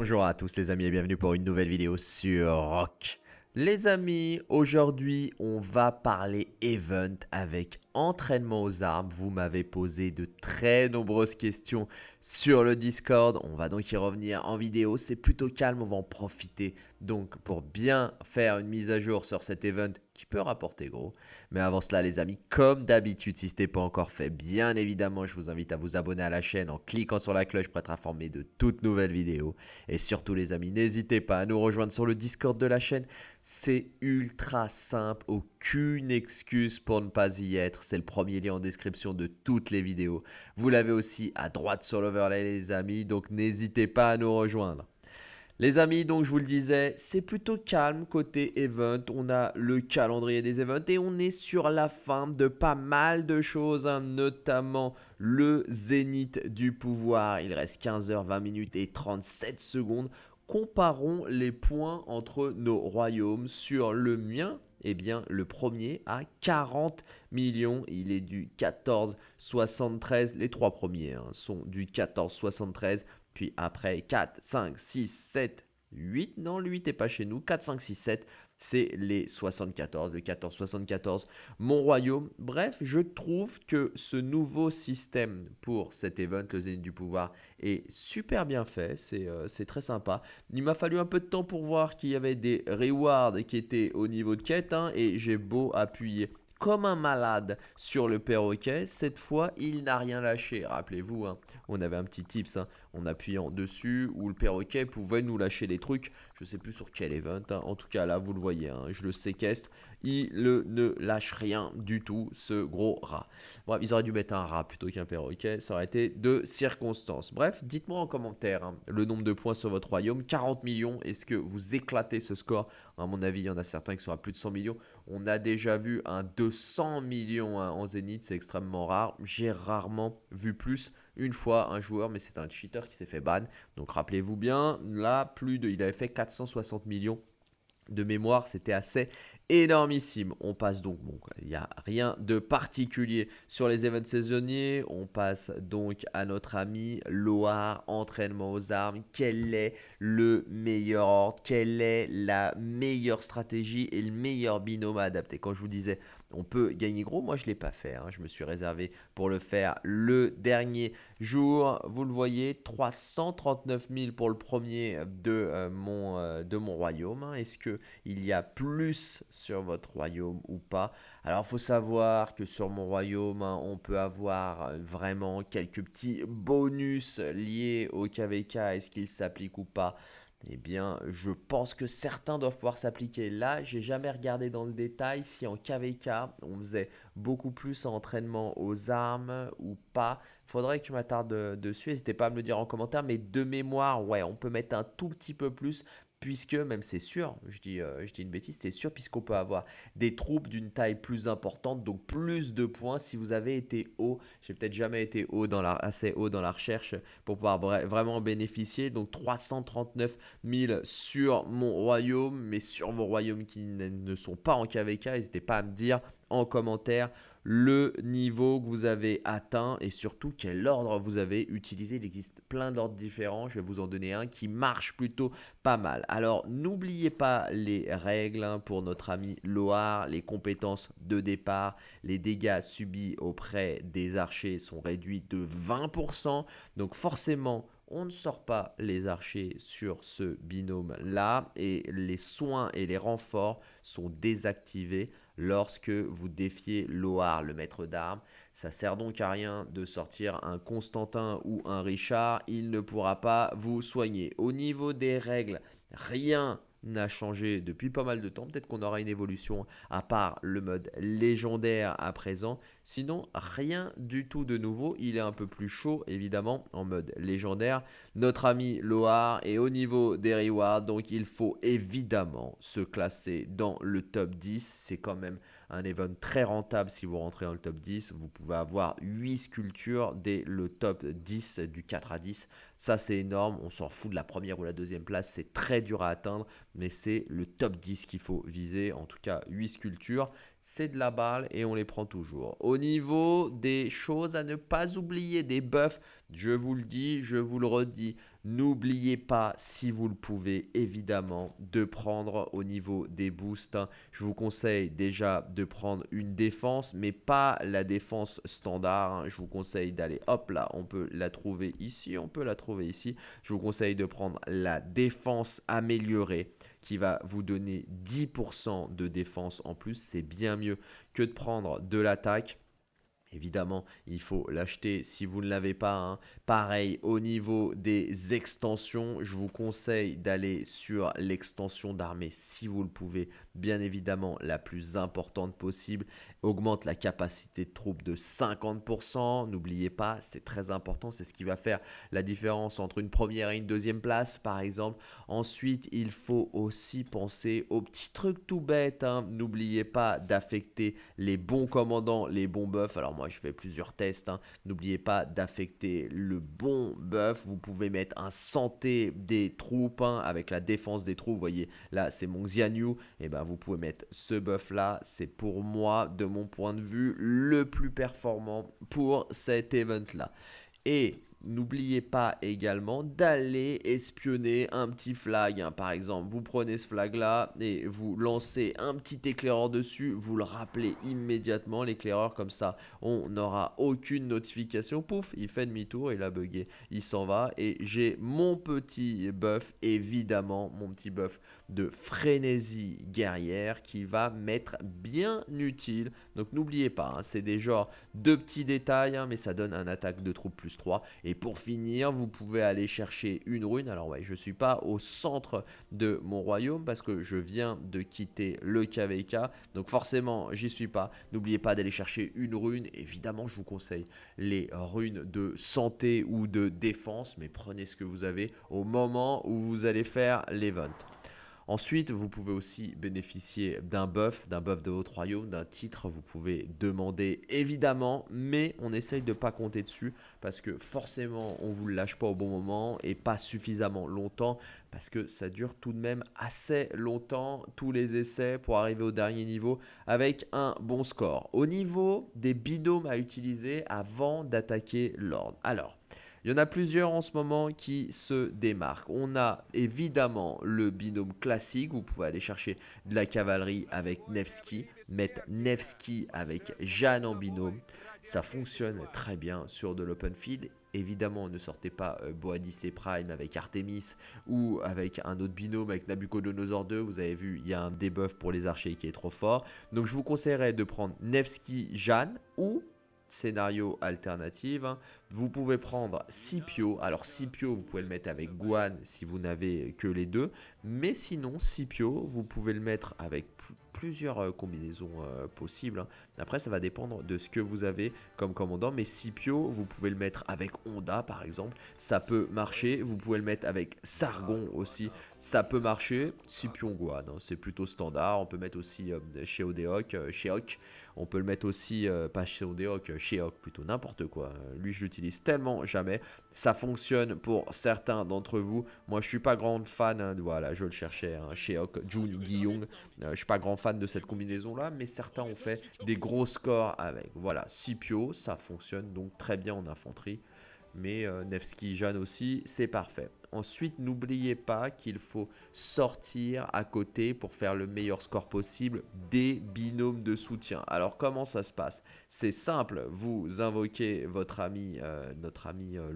Bonjour à tous les amis et bienvenue pour une nouvelle vidéo sur Rock. Les amis, aujourd'hui on va parler event avec entraînement aux armes. Vous m'avez posé de très nombreuses questions sur le Discord. On va donc y revenir en vidéo. C'est plutôt calme, on va en profiter. Donc pour bien faire une mise à jour sur cet event qui peut rapporter gros. Mais avant cela les amis, comme d'habitude, si ce n'est pas encore fait, bien évidemment, je vous invite à vous abonner à la chaîne en cliquant sur la cloche pour être informé de toutes nouvelles vidéos. Et surtout les amis, n'hésitez pas à nous rejoindre sur le Discord de la chaîne. C'est ultra simple, aucune excuse pour ne pas y être c'est le premier lien en description de toutes les vidéos. Vous l'avez aussi à droite sur l'overlay les amis, donc n'hésitez pas à nous rejoindre. Les amis, donc je vous le disais, c'est plutôt calme côté event. On a le calendrier des events et on est sur la fin de pas mal de choses, hein, notamment le zénith du pouvoir. Il reste 15h, 20 minutes et 37 secondes. Comparons les points entre nos royaumes sur le mien eh bien, le premier a 40 millions. Il est du 14,73. Les trois premiers hein, sont du 14,73. Puis après, 4, 5, 6, 7, 8. Non, le 8 n'est pas chez nous. 4, 5, 6, 7 c'est les 74, le 1474, mon royaume. Bref, je trouve que ce nouveau système pour cet event, le Zénith du pouvoir, est super bien fait, euh, c'est très sympa. Il m'a fallu un peu de temps pour voir qu'il y avait des rewards qui étaient au niveau de quête, hein, et j'ai beau appuyer comme un malade sur le perroquet. Cette fois, il n'a rien lâché. Rappelez-vous, hein, on avait un petit tips hein, en appuyant dessus où le perroquet pouvait nous lâcher des trucs. Je ne sais plus sur quel event. Hein. En tout cas, là, vous le voyez. je le séquestre il ne lâche rien du tout, ce gros rat. Bref, ils auraient dû mettre un rat plutôt qu'un perroquet, ça aurait été de circonstances. Bref, dites-moi en commentaire hein, le nombre de points sur votre royaume, 40 millions, est-ce que vous éclatez ce score? À mon avis, il y en a certains qui sont à plus de 100 millions. On a déjà vu un 200 millions hein, en zénith, c'est extrêmement rare. J'ai rarement vu plus une fois un joueur, mais c'est un cheater qui s'est fait ban. Donc rappelez-vous bien, là, plus de, il avait fait 460 millions de mémoire, c'était assez énormissime. On passe donc, bon, il n'y a rien de particulier sur les événements saisonniers. On passe donc à notre ami Loire, entraînement aux armes. Quel est le meilleur ordre? Quelle est la meilleure stratégie et le meilleur binôme à adapter? Quand je vous disais on peut gagner gros. Moi, je ne l'ai pas fait. Hein. Je me suis réservé pour le faire le dernier jour. Vous le voyez, 339 000 pour le premier de, euh, mon, euh, mon royaume. Hein. Est-ce qu'il y a plus sur votre royaume ou pas? Alors, il faut savoir que sur mon royaume, hein, on peut avoir vraiment quelques petits bonus liés au KVK. Est-ce qu'il s'applique ou pas? Eh bien, je pense que certains doivent pouvoir s'appliquer. Là, j'ai jamais regardé dans le détail si en KVK, on faisait beaucoup plus en entraînement aux armes ou pas. Faudrait que tu m'attardes dessus. N'hésitez pas à me le dire en commentaire. Mais de mémoire, ouais, on peut mettre un tout petit peu plus puisque même c'est sûr, je dis, euh, je dis une bêtise, c'est sûr puisqu'on peut avoir des troupes d'une taille plus importante, donc plus de points si vous avez été haut. J'ai peut-être jamais été haut assez haut dans la recherche pour pouvoir vraiment bénéficier. Donc 339 000 sur mon royaume, mais sur vos royaumes qui ne sont pas en KVK, n'hésitez pas à me dire en commentaire le niveau que vous avez atteint et surtout quel ordre vous avez utilisé. Il existe plein d'ordres différents. Je vais vous en donner un qui marche plutôt pas mal. Alors n'oubliez pas les règles hein, pour notre ami Loar, les compétences de départ, les dégâts subis auprès des archers sont réduits de 20%. Donc forcément, on ne sort pas les archers sur ce binôme là et les soins et les renforts sont désactivés lorsque vous défiez Loar, le maître d'armes. Ça sert donc à rien de sortir un Constantin ou un Richard, il ne pourra pas vous soigner. Au niveau des règles, rien n'a changé depuis pas mal de temps. Peut-être qu'on aura une évolution à part le mode légendaire à présent. Sinon, rien du tout de nouveau. Il est un peu plus chaud, évidemment, en mode légendaire. Notre ami Loar est au niveau des rewards, donc il faut évidemment se classer dans le top 10. C'est quand même un event très rentable si vous rentrez dans le top 10. Vous pouvez avoir 8 sculptures dès le top 10 du 4 à 10. Ça, c'est énorme. On s'en fout de la première ou la deuxième place. C'est très dur à atteindre, mais c'est le top 10 qu'il faut viser. En tout cas, 8 sculptures. C'est de la balle et on les prend toujours. Au niveau des choses à ne pas oublier, des buffs, je vous le dis, je vous le redis, n'oubliez pas si vous le pouvez évidemment de prendre au niveau des boosts. Je vous conseille déjà de prendre une défense mais pas la défense standard. Hein. Je vous conseille d'aller hop là, on peut la trouver ici, on peut la trouver ici. Je vous conseille de prendre la défense améliorée qui va vous donner 10% de défense en plus. C'est bien mieux que de prendre de l'attaque. Évidemment, il faut l'acheter si vous ne l'avez pas. Hein. Pareil, au niveau des extensions, je vous conseille d'aller sur l'extension d'armée si vous le pouvez. Bien évidemment, la plus importante possible. Augmente la capacité de troupes de 50%. N'oubliez pas, c'est très important. C'est ce qui va faire la différence entre une première et une deuxième place, par exemple. Ensuite, il faut aussi penser aux petits trucs tout bêtes. Hein. N'oubliez pas d'affecter les bons commandants, les bons buffs. Alors moi, je fais plusieurs tests. Hein. N'oubliez pas d'affecter le bon buff. Vous pouvez mettre un santé des troupes hein, avec la défense des troupes. Vous voyez, là, c'est mon Xianyu. Et eh ben, vous pouvez mettre ce buff là. C'est pour moi, de mon point de vue, le plus performant pour cet event là. Et N'oubliez pas également d'aller espionner un petit flag. Hein. Par exemple, vous prenez ce flag là et vous lancez un petit éclaireur dessus. Vous le rappelez immédiatement, l'éclaireur comme ça. On n'aura aucune notification. Pouf, il fait demi-tour, il a bugué. Il s'en va et j'ai mon petit buff, évidemment, mon petit buff de frénésie guerrière qui va m'être bien utile. Donc n'oubliez pas, hein, c'est des genres de petits détails, hein, mais ça donne un attaque de troupe plus 3. Et pour finir, vous pouvez aller chercher une rune. Alors ouais, je ne suis pas au centre de mon royaume parce que je viens de quitter le KVK. Donc forcément, j'y suis pas. N'oubliez pas d'aller chercher une rune. Évidemment, je vous conseille les runes de santé ou de défense. Mais prenez ce que vous avez au moment où vous allez faire l'event. Ensuite, vous pouvez aussi bénéficier d'un buff, d'un buff de votre royaume, d'un titre. Vous pouvez demander évidemment, mais on essaye de ne pas compter dessus parce que forcément, on ne vous le lâche pas au bon moment et pas suffisamment longtemps parce que ça dure tout de même assez longtemps, tous les essais pour arriver au dernier niveau avec un bon score. Au niveau des binômes à utiliser avant d'attaquer l'ordre. Alors, il y en a plusieurs en ce moment qui se démarquent. On a évidemment le binôme classique. Vous pouvez aller chercher de la cavalerie avec Nevsky. Mettre Nevsky avec Jeanne en binôme. Ça fonctionne très bien sur de l'open field. Évidemment, ne sortez pas euh, Boadicée et Prime avec Artemis ou avec un autre binôme avec Nabucodonosor 2. Vous avez vu, il y a un debuff pour les archers qui est trop fort. Donc je vous conseillerais de prendre Nevsky, Jeanne ou scénario alternative, hein. vous pouvez prendre Scipio. Alors Scipio, vous pouvez le mettre avec Guan si vous n'avez que les deux. Mais sinon, Scipio, vous pouvez le mettre avec plusieurs euh, combinaisons euh, possibles. Hein. Après, ça va dépendre de ce que vous avez comme commandant. Mais Scipio, vous pouvez le mettre avec Honda, par exemple. Ça peut marcher. Vous pouvez le mettre avec Sargon aussi. Ça peut marcher. Scipion Guan, hein, c'est plutôt standard. On peut mettre aussi euh, chez Odeok, chez Oc. On peut le mettre aussi, pas chez Odeok, chez Oc, plutôt n'importe quoi. Lui, je l'utilise tellement jamais. Ça fonctionne pour certains d'entre vous. Moi, je suis pas grande fan. Hein, voilà, je le cherchais. chez Oc, Jun Guillong. je suis pas grand fan de cette combinaison-là, mais certains ont fait des gros scores avec. Voilà, Scipio, ça fonctionne donc très bien en infanterie. Mais euh, Nevsky Jeanne aussi, c'est parfait. Ensuite, n'oubliez pas qu'il faut sortir à côté pour faire le meilleur score possible des binômes de soutien. Alors, comment ça se passe? C'est simple, vous invoquez votre ami, euh, notre ami euh,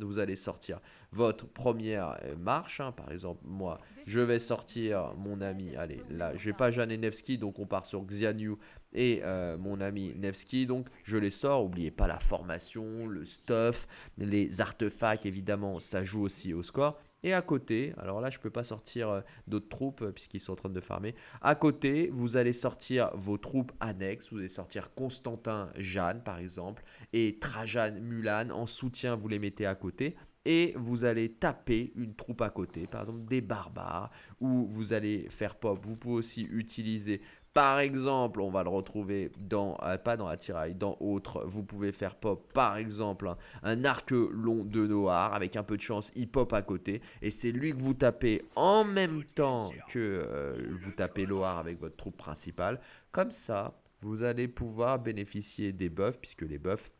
vous allez sortir votre première euh, marche. Hein. Par exemple, moi, je vais sortir mon ami, allez, là, je vais pas Jeanne Nevsky, donc on part sur Xianyu et mon ami Nevsky. Donc, je les sors. N'oubliez pas la formation, le stuff, les artefacts, évidemment, ça joue aussi score. Et à côté, alors là je peux pas sortir euh, d'autres troupes euh, puisqu'ils sont en train de farmer. À côté, vous allez sortir vos troupes annexes. Vous allez sortir Constantin Jeanne par exemple et Trajan Mulan en soutien. Vous les mettez à côté et vous allez taper une troupe à côté, par exemple des barbares, ou vous allez faire pop. Vous pouvez aussi utiliser Par exemple, on va le retrouver dans, euh, pas dans Attirail, dans autre. Vous pouvez faire pop, par exemple, un arc long de noir. Avec un peu de chance, il pop à côté. Et c'est lui que vous tapez en même temps que euh, vous tapez Loar avec votre troupe principale. Comme ça, vous allez pouvoir bénéficier des buffs, puisque les buffs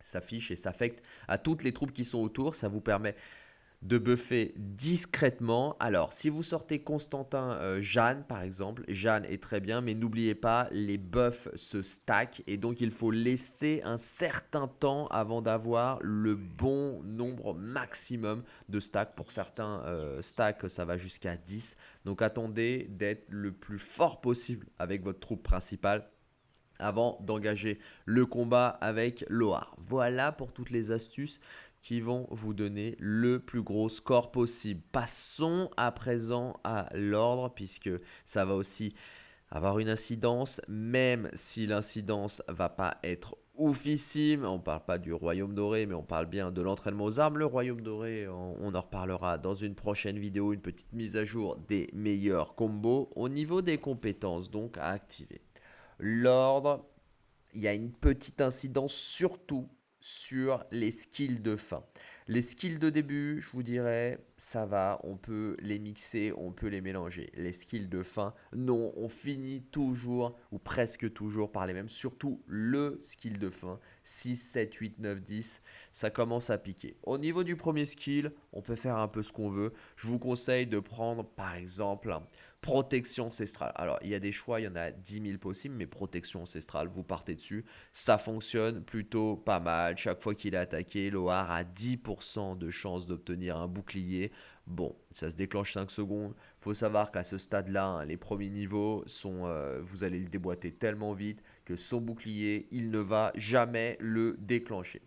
s'affichent et s'affectent à toutes les troupes qui sont autour. Ça vous permet de buffer discrètement. Alors, si vous sortez Constantin euh, Jeanne, par exemple, Jeanne est très bien, mais n'oubliez pas, les buffs se stack et donc il faut laisser un certain temps avant d'avoir le bon nombre maximum de stacks. Pour certains euh, stacks, ça va jusqu'à 10. Donc, attendez d'être le plus fort possible avec votre troupe principale avant d'engager le combat avec Loar. Voilà pour toutes les astuces qui vont vous donner le plus gros score possible. Passons à présent à l'ordre puisque ça va aussi avoir une incidence, même si l'incidence va pas être oufissime. On ne parle pas du royaume doré, mais on parle bien de l'entraînement aux armes. Le royaume doré, on, en reparlera dans une prochaine vidéo, une petite mise à jour des meilleurs combos au niveau des compétences donc à activer. L'ordre, il y a une petite incidence surtout sur les skills de fin. Les skills de début, je vous dirais, ça va, on peut les mixer, on peut les mélanger. Les skills de fin, non, on finit toujours ou presque toujours par les mêmes. Surtout le skill de fin, 6, 7, 8, 9, 10, ça commence à piquer. Au niveau du premier skill, on peut faire un peu ce qu'on veut. Je vous conseille de prendre par exemple protection ancestrale. Alors, il y a des choix, il y en a 10 000 possibles, mais protection ancestrale, vous partez dessus. Ça fonctionne plutôt pas mal. Chaque fois qu'il est attaqué, Loar a 10% de chance d'obtenir un bouclier. Bon, ça se déclenche 5 secondes. faut savoir qu'à ce stade-là, hein, les premiers niveaux, euh, vous allez le déboîter tellement vite que son bouclier, il ne va jamais le déclencher.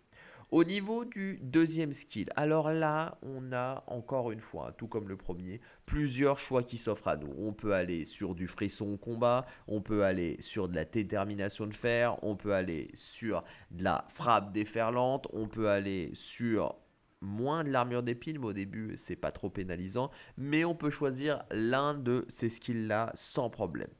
Au niveau du deuxième skill, alors là, on a encore une fois, tout comme le premier, plusieurs choix qui s'offrent à nous. On peut aller sur du frisson au combat, on peut aller sur de la détermination de fer, on peut aller sur de la frappe déferlante, on peut aller sur moins de l'armure d'épine, mais au début, c'est pas trop pénalisant. Mais on peut choisir l'un de ces skills-là sans problème.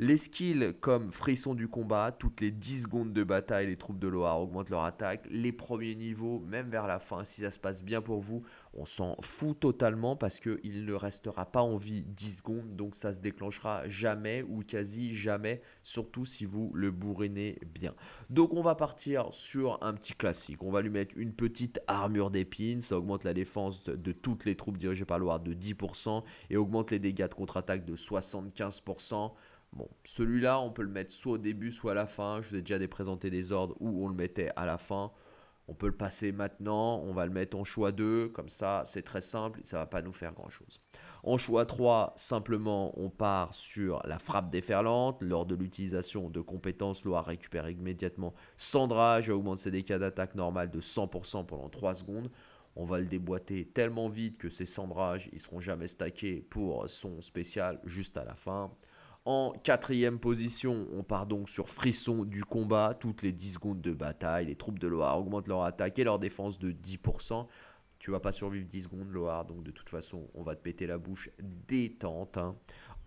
Les skills comme frisson du combat, toutes les 10 secondes de bataille, les troupes de Loire augmentent leur attaque. Les premiers niveaux, même vers la fin, si ça se passe bien pour vous, on s'en fout totalement parce qu'il ne restera pas en vie 10 secondes. Donc ça se déclenchera jamais ou quasi jamais, surtout si vous le bourrinez bien. Donc on va partir sur un petit classique. On va lui mettre une petite armure d'épines. Ça augmente la défense de toutes les troupes dirigées par Loire de 10% et augmente les dégâts de contre-attaque de 75%. Bon, celui-là, on peut le mettre soit au début, soit à la fin. Je vous ai déjà présenté des ordres où on le mettait à la fin. On peut le passer maintenant, on va le mettre en choix 2, comme ça c'est très simple, ça ne va pas nous faire grand chose. En choix 3, simplement on part sur la frappe déferlante. Lors de l'utilisation de compétences, Loa récupère immédiatement Sandrage et augmente ses dégâts d'attaque normale de 100% pendant 3 secondes. On va le déboîter tellement vite que ces sandrages, ils seront jamais stackés pour son spécial juste à la fin. En quatrième position, on part donc sur Frisson du combat. Toutes les 10 secondes de bataille, les troupes de Loire augmentent leur attaque et leur défense de 10%. Tu vas pas survivre 10 secondes, Loire, donc de toute façon, on va te péter la bouche. Détente. Hein.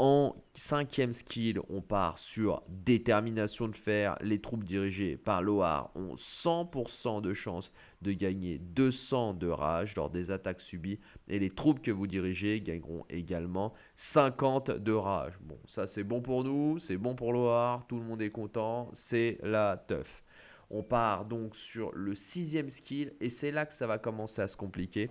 En cinquième skill, on part sur détermination de fer. Les troupes dirigées par Loar ont 100% de chance de gagner 200 de rage lors des attaques subies. Et les troupes que vous dirigez gagneront également 50 de rage. Bon, ça c'est bon pour nous, c'est bon pour Loar, tout le monde est content, c'est la teuf. On part donc sur le sixième skill et c'est là que ça va commencer à se compliquer.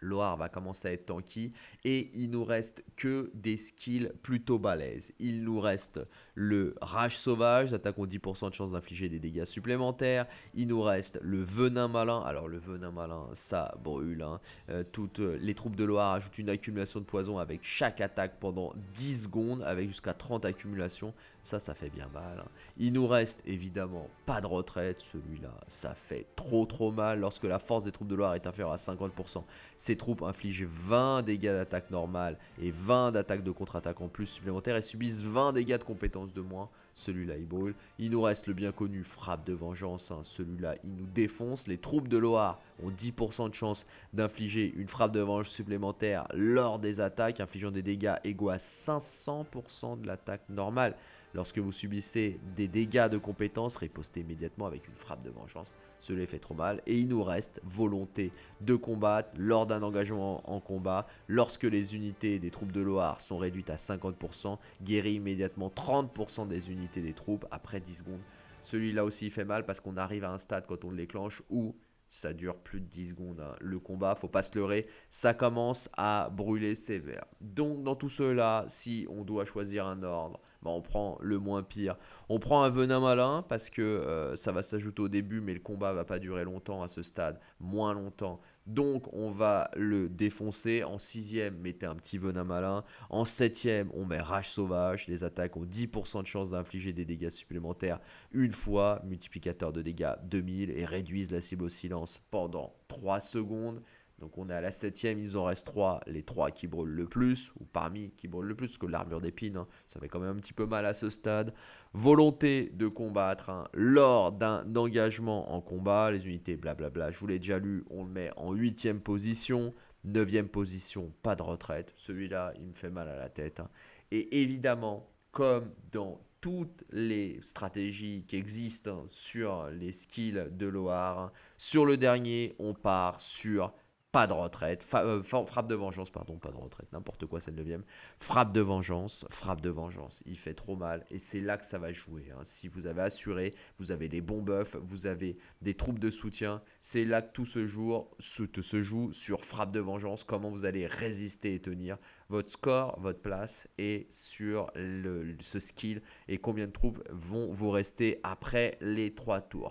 Loire va commencer à être tanky et il nous reste que des skills plutôt balèzes. Il nous reste le rage sauvage, attaque 10% de chance d'infliger des dégâts supplémentaires. Il nous reste le venin malin. Alors le venin malin, ça brûle. Hein. Euh, toutes les troupes de Loire ajoutent une accumulation de poison avec chaque attaque pendant 10 secondes avec jusqu'à 30 accumulations. Ça, ça fait bien mal. Hein. Il nous reste évidemment pas de retraite. Celui-là, ça fait trop trop mal lorsque la force des troupes de Loire est inférieure à 50%. Ces troupes infligent 20 dégâts d'attaque normale et 20 d'attaque de contre-attaque en plus supplémentaires et subissent 20 dégâts de compétences de moins. Celui-là, il brûle. Il nous reste le bien connu frappe de vengeance. Hein. Celui-là, il nous défonce. Les troupes de Loire ont 10% de chance d'infliger une frappe de vengeance supplémentaire lors des attaques, infligeant des dégâts égaux à 500% de l'attaque normale. Lorsque vous subissez des dégâts de compétences, ripostez immédiatement avec une frappe de vengeance. Cela fait trop mal. Et il nous reste volonté de combattre lors d'un engagement en combat. Lorsque les unités des troupes de Loire sont réduites à 50%, guérit immédiatement 30% des unités des troupes après 10 secondes. Celui-là aussi fait mal parce qu'on arrive à un stade quand on le déclenche où ça dure plus de 10 secondes. Hein. Le combat, faut pas se leurrer, ça commence à brûler sévère. Donc dans tout cela, si on doit choisir un ordre, bah, on prend le moins pire. On prend un venin malin parce que euh, ça va s'ajouter au début, mais le combat va pas durer longtemps à ce stade, moins longtemps. Donc on va le défoncer. En sixième, mettez un petit venin malin. En septième, on met rage sauvage. Les attaques ont 10% de chance d'infliger des dégâts supplémentaires une fois. Multiplicateur de dégâts 2000 et réduisent la cible au silence pendant 3 secondes. Donc on est à la septième, il en reste 3, les 3 qui brûlent le plus, ou parmi qui brûlent le plus, parce que l'armure d'épine, hein, ça fait quand même un petit peu mal à ce stade. Volonté de combattre hein, lors d'un engagement en combat, les unités blablabla, je vous l'ai déjà lu, on le met en huitième position. Neuvième position, pas de retraite. Celui-là, il me fait mal à la tête. Hein. Et évidemment, comme dans toutes les stratégies qui existent sur les skills de Loire, sur le dernier, on part sur pas de retraite, euh, frappe de vengeance, pardon, pas de retraite, n'importe quoi, c'est le 9 frappe de vengeance, frappe de vengeance, il fait trop mal, et c'est là que ça va jouer, hein. si vous avez assuré, vous avez les bons buffs, vous avez des troupes de soutien, c'est là que tout se joue, se joue sur frappe de vengeance, comment vous allez résister et tenir, votre score, votre place, et sur ce skill, et combien de troupes vont vous rester après les trois tours.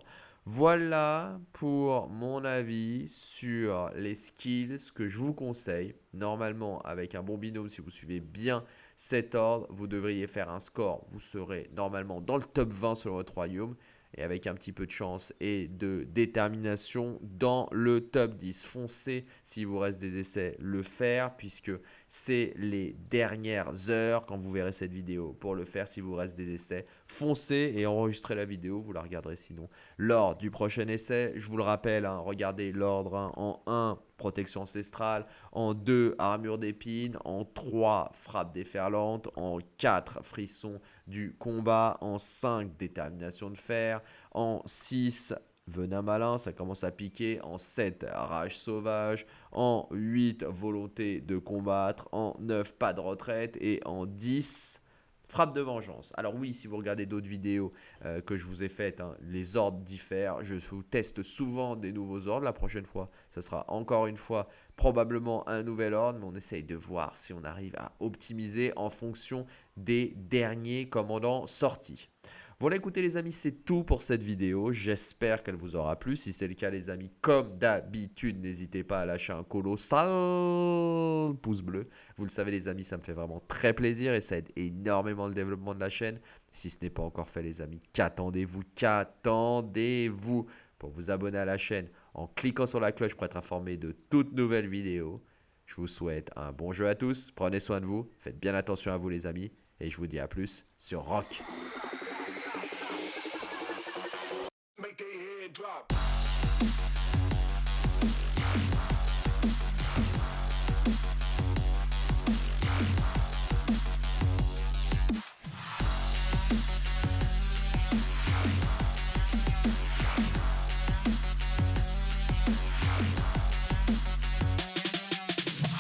Voilà pour mon avis sur les skills que je vous conseille. Normalement, avec un bon binôme, si vous suivez bien cet ordre, vous devriez faire un score. Vous serez normalement dans le top 20 sur votre royaume et avec un petit peu de chance et de détermination dans le top 10. Foncez, s'il vous reste des essais, le faire puisque c'est les dernières heures quand vous verrez cette vidéo pour le faire s'il vous reste des essais. Foncez et enregistrez la vidéo, vous la regarderez sinon lors du prochain essai. Je vous le rappelle, hein, regardez l'ordre hein, en 1, protection ancestrale, en 2, armure d'épine, en 3, frappe déferlante, en 4, frisson du combat, en 5, détermination de fer, en 6, venin malin, ça commence à piquer. En 7, rage sauvage. En 8, volonté de combattre. En 9, pas de retraite. Et en 10, frappe de vengeance. Alors oui, si vous regardez d'autres vidéos euh, que je vous ai faites, hein, les ordres diffèrent. Je vous teste souvent des nouveaux ordres. La prochaine fois, ce sera encore une fois probablement un nouvel ordre. Mais on essaye de voir si on arrive à optimiser en fonction des derniers commandants sortis. Voilà, écoutez les amis, c'est tout pour cette vidéo. J'espère qu'elle vous aura plu. Si c'est le cas les amis, comme d'habitude, n'hésitez pas à lâcher un colossal pouce bleu. Vous le savez les amis, ça me fait vraiment très plaisir et ça aide énormément le développement de la chaîne. Si ce n'est pas encore fait les amis, qu'attendez-vous? Qu'attendez-vous? Pour vous abonner à la chaîne en cliquant sur la cloche pour être informé de toutes nouvelles vidéos. Je vous souhaite un bon jeu à tous, prenez soin de vous, faites bien attention à vous les amis, et je vous dis à plus sur Rock.